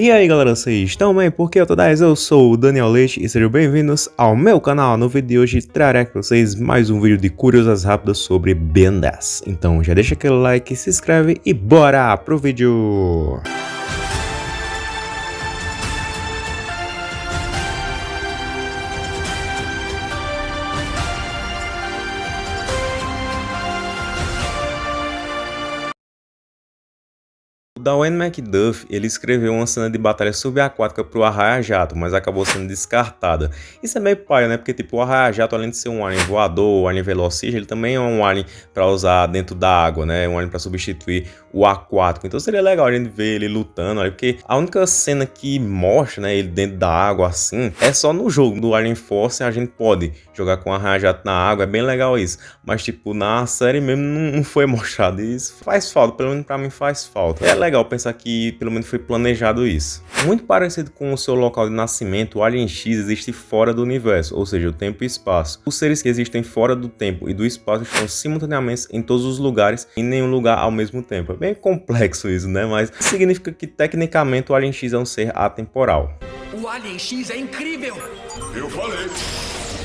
E aí galera, vocês estão bem? Porque eu tô 10, eu sou o Daniel Leite e sejam bem-vindos ao meu canal. No vídeo de hoje trarei para vocês mais um vídeo de curiosas rápidas sobre Ben 10. Então já deixa aquele like, se inscreve e bora pro vídeo! O Darwin McDuff, ele escreveu uma cena de batalha subaquática pro Arraia-Jato, mas acabou sendo descartada. Isso é meio paia, né? Porque tipo, o Arraia-Jato, além de ser um alien voador, um alien velocista, ele também é um alien para usar dentro da água, né? Um alien para substituir o aquático. Então seria legal a gente ver ele lutando, porque a única cena que mostra, né, ele dentro da água assim, é só no jogo do Alien Force a gente pode jogar com o Arraia-Jato na água, é bem legal isso. Mas tipo, na série mesmo não, foi mostrado. Isso faz falta, pelo menos pra mim faz falta. É legal legal pensar que pelo menos foi planejado isso. Muito parecido com o seu local de nascimento, o Alien X existe fora do universo, ou seja, o tempo e espaço. Os seres que existem fora do tempo e do espaço estão simultaneamente em todos os lugares e em nenhum lugar ao mesmo tempo. É bem complexo isso, né? Mas significa que tecnicamente o Alien X é um ser atemporal. O Alien X é incrível! Eu falei!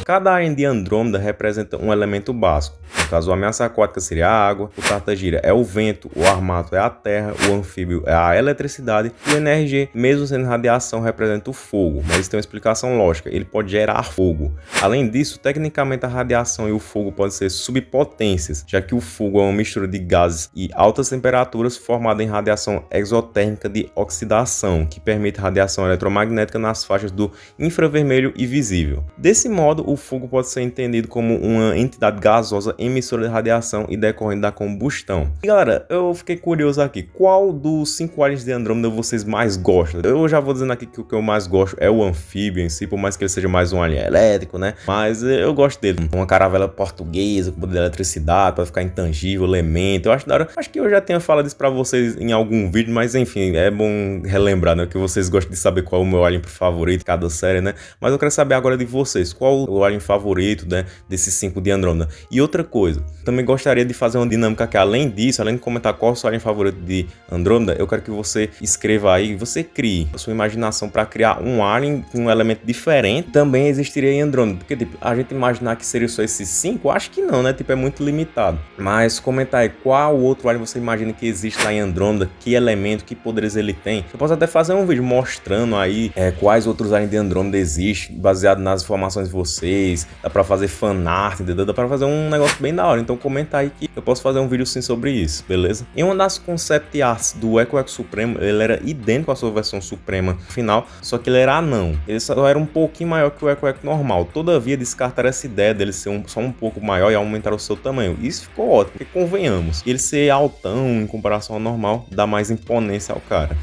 Cada alien de Andrômeda representa um elemento básico. No caso, a ameaça aquática seria a água, o tartagira é o vento, o armato é a terra, o anfíbio é a eletricidade e o NRG, mesmo sendo radiação, representa o fogo, mas isso tem uma explicação lógica, ele pode gerar fogo. Além disso, tecnicamente a radiação e o fogo podem ser subpotências, já que o fogo é uma mistura de gases e altas temperaturas formada em radiação exotérmica de oxidação, que permite radiação eletromagnética nas faixas do infravermelho e visível. Desse modo, o fogo pode ser entendido como uma entidade gasosa emissora de radiação e decorrente da combustão. E galera, eu fiquei curioso aqui, qual dos cinco aliens de Andrômeda vocês mais gostam? Eu já vou dizendo aqui que o que eu mais gosto é o anfíbio em si, por mais que ele seja mais um alien elétrico, né? Mas eu gosto dele. Uma caravela portuguesa com poder de eletricidade para ficar intangível, elemento. Eu acho da hora. Acho que eu já tenho falado isso para vocês em algum vídeo, mas enfim, é bom relembrar, né? Que vocês gostam de saber qual é o meu alien favorito cada série, né? Mas eu quero saber agora de vocês, qual o alien favorito, né? Desses cinco de Andrômeda. E outra coisa. Também gostaria de fazer uma dinâmica que além disso, além de comentar qual o seu alien favorito de Andrômeda, eu quero que você escreva aí, você crie a sua imaginação para criar um alien com um elemento diferente. Também existiria em Andrômeda, porque tipo, a gente imaginar que seria só esses cinco, acho que não, né? Tipo, é muito limitado. Mas comentar aí qual outro alien você imagina que existe lá em Andrômeda, que elemento, que poderes ele tem. Eu posso até fazer um vídeo mostrando aí é, quais outros aliens de Andrômeda existem, baseado nas informações de vocês. Dá para fazer fanart, entendeu? Dá para fazer um negócio bem da hora. Então comenta aí que eu posso fazer um vídeo sim sobre isso, beleza? Em uma das concept arts do Echo Echo Supremo, ele era idêntico à sua versão suprema final, só que ele era anão. Ele só era um pouquinho maior que o Echo Echo normal. Todavia, descartaram essa ideia dele ser um, só um pouco maior e aumentar o seu tamanho. Isso ficou ótimo, porque convenhamos. Ele ser altão em comparação ao normal, dá mais imponência ao cara.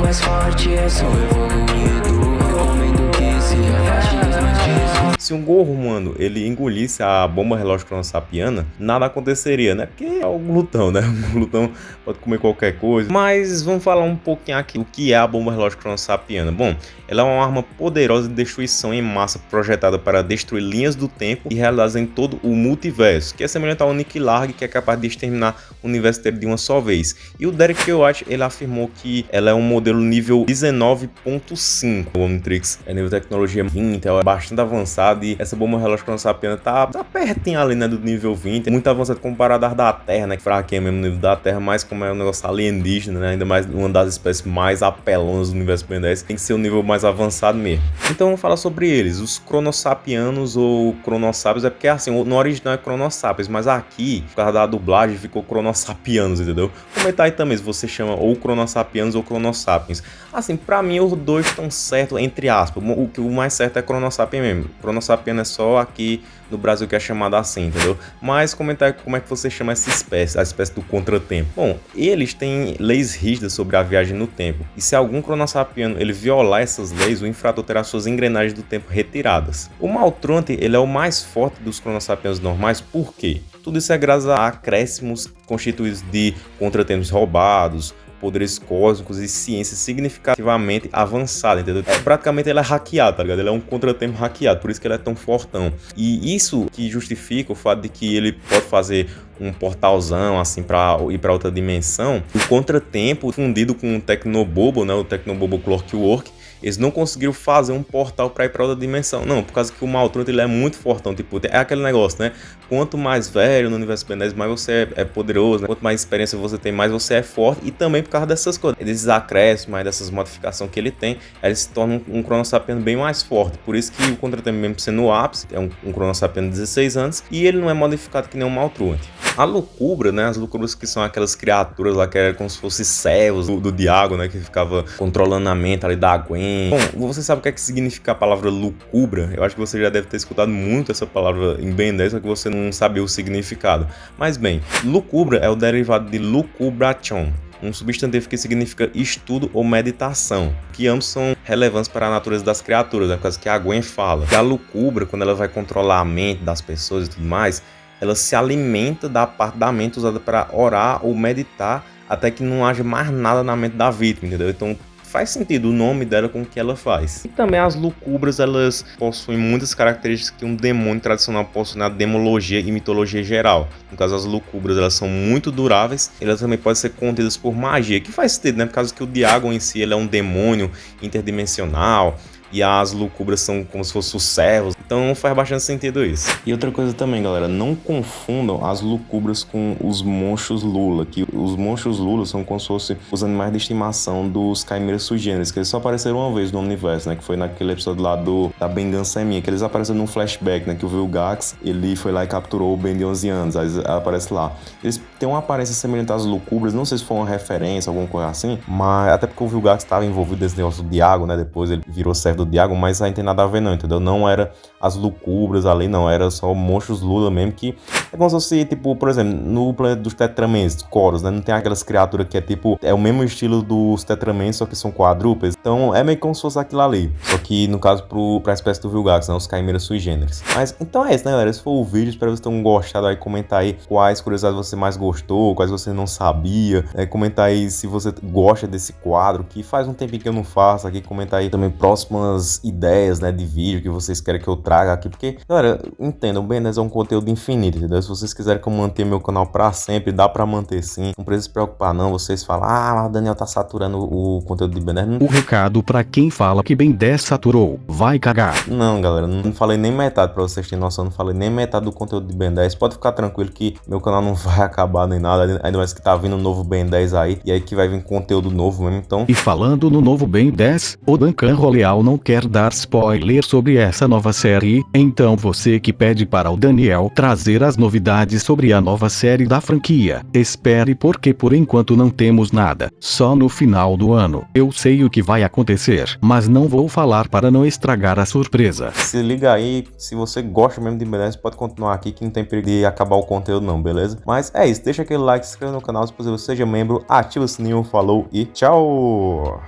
mais forte, é só evoluído, se um gorro humano ele engolisse a bomba relógio cronossapiana, nada aconteceria, né? Porque é o glutão, né? O glutão pode comer qualquer coisa. Mas vamos falar um pouquinho aqui o que é a bomba relógio cronossapiana. Bom, ela é uma arma poderosa de destruição em massa projetada para destruir linhas do tempo e realizada em todo o multiverso, que é semelhante ao Nick Larg, que é capaz de exterminar o universo inteiro de uma só vez. E o Derek White, ele afirmou que ela é um modelo nível 19.5. O Omnitrix é nível de tecnologia 20, é bastante avançado essa bomba relógio cronossapiana tá, tá pertinho ali, né, do nível 20. Muito avançado comparado às da Terra, né, que fraquinha mesmo no nível da Terra, mas como é um negócio alienígena, né, ainda mais uma das espécies mais apelonas do universo Ben 10, tem que ser um nível mais avançado mesmo. Então vamos falar sobre eles, os cronossapianos ou cronossápios, é porque assim, no original é cronossápios, mas aqui, por causa da dublagem, ficou cronossapianos, entendeu? Comentar aí também se você chama ou cronossapianos ou cronossapiens. Assim, pra mim os dois estão certos, entre aspas, o que o mais certo é cronossapien mesmo. Sapiens é só aqui no Brasil que é chamada assim, entendeu? Mas comentar como é que você chama essa espécie, a espécie do contratempo. Bom, eles têm leis rígidas sobre a viagem no tempo. E se algum cronossapiano ele violar essas leis, o infrator terá suas engrenagens do tempo retiradas. O Maltronte ele é o mais forte dos cronossapianos normais, por quê? Tudo isso é graças a acréscimos constituídos de contratempos roubados, poderes cósmicos e ciência significativamente avançada, entendeu? É, praticamente ele é hackeado, tá ligado? Ele é um contratempo hackeado, por isso que ele é tão fortão. E isso que justifica o fato de que ele pode fazer um portalzão assim para ir para outra dimensão. O contratempo fundido com o Tecnobobo, né, o Tecnobobo Clockwork, eles não conseguiram fazer um portal para ir para outra dimensão. Não, por causa que o Maltrunto ele é muito fortão. Tipo, é aquele negócio, né? Quanto mais velho no universo Ben 10, mais você é, é poderoso. Né? Quanto mais experiência você tem, mais você é forte. E também por causa dessas coisas. Desses acréscimos, mais dessas modificações que ele tem, ele se torna um, um bem mais forte. Por isso que o Contratempo mesmo sendo o ápice, é um, um de 16 anos. E ele não é modificado que nem um Maltrunte. A loucura, né? As loucuras que são aquelas criaturas lá que eram como se fossem servos do, do Diago, né? Que ficava controlando a mente ali da Gwen. Bom, você sabe o que é que significa a palavra lucubra? Eu acho que você já deve ter escutado muito essa palavra em Ben 10, só que você não sabia o significado. Mas bem, lucubra é o derivado de lucubration um substantivo que significa estudo ou meditação, que ambos são relevantes para a natureza das criaturas, né? por causa que a Gwen fala. Que a lucubra, quando ela vai controlar a mente das pessoas e tudo mais, ela se alimenta da parte da mente usada para orar ou meditar até que não haja mais nada na mente da vítima, entendeu? Então faz sentido o nome dela com o que ela faz. E também as lucubras, elas possuem muitas características que um demônio tradicional possui na demologia e mitologia geral. No caso, as lucubras, elas são muito duráveis, elas também podem ser contidas por magia, que faz sentido, né? Por causa que o Diagon em si, ele é um demônio interdimensional, e as lucubras são como se fossem os servos. Então faz bastante sentido isso. E outra coisa também, galera, não confundam as lucubras com os monstros Lula, que os monstros Lula são como se fossem os animais de estimação dos Caimeras sugêneres, que eles só apareceram uma vez no universo, né, que foi naquele episódio lá do da Bengança é Minha, que eles apareceram num flashback, né, que o Vilgax, ele foi lá e capturou o Ben de 11 anos, aí aparece lá. Eles têm uma aparência semelhante às lucubras, não sei se foi uma referência, alguma coisa assim, mas até porque o Vilgax estava envolvido nesse negócio do Diago, né, depois ele virou servo do Diago, mas aí não tem nada a ver não, entendeu? Não era as lucubras ali, não, era só monstros Lula mesmo, que é como se fosse, tipo, por exemplo, no planeta dos Tetramens, Coros, né? Não tem aquelas criaturas que é tipo, é o mesmo estilo dos Tetramens, só que são quadrúpedes. Então é meio como se fosse aquilo ali. Só que no caso pro, pra espécie do Vilgax, né? Os Caimeras sui generis. Mas então é isso, né, galera? Esse foi o vídeo. Espero que vocês tenham gostado aí. Comentar aí quais curiosidades você mais gostou, quais você não sabia. É, comentar aí se você gosta desse quadro, que faz um tempinho que eu não faço aqui. Comentar aí também próximas ideias, né, de vídeo que vocês querem que eu traga aqui. Porque, galera, entendam, o 10 é um conteúdo infinito, entendeu? Se vocês quiserem que eu mantenha meu canal pra sempre, dá pra manter sim. Não precisa se preocupar não, vocês falam, ah, o Daniel tá saturando o conteúdo de 10. O recado pra quem fala que Ben 10 saturou, vai cagar. Não, galera, não falei nem metade pra vocês terem noção, não falei nem metade do conteúdo de Ben 10. Pode ficar tranquilo que meu canal não vai acabar nem nada, ainda mais que tá vindo um novo Ben 10 aí, e aí que vai vir conteúdo novo mesmo, então... E falando no novo Ben 10, o Duncan Roleal não quer dar spoiler sobre essa nova série, então você que pede para o Daniel trazer as novidades sobre a nova série da franquia, espere porque por enquanto não temos nada, só no final do ano. Eu sei o que vai acontecer, mas não vou falar para não estragar a surpresa. Se liga aí, se você gosta mesmo de beleza, pode continuar aqui que não tem perigo de acabar o conteúdo não, beleza? Mas é isso, deixa aquele like, se inscreva no canal se possível, seja membro, ativa o sininho, falou e tchau!